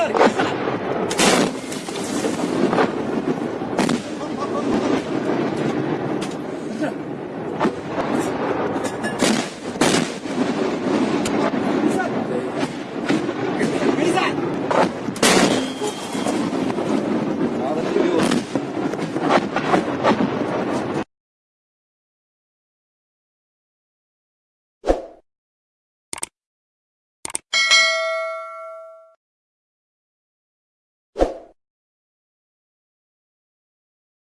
Come on.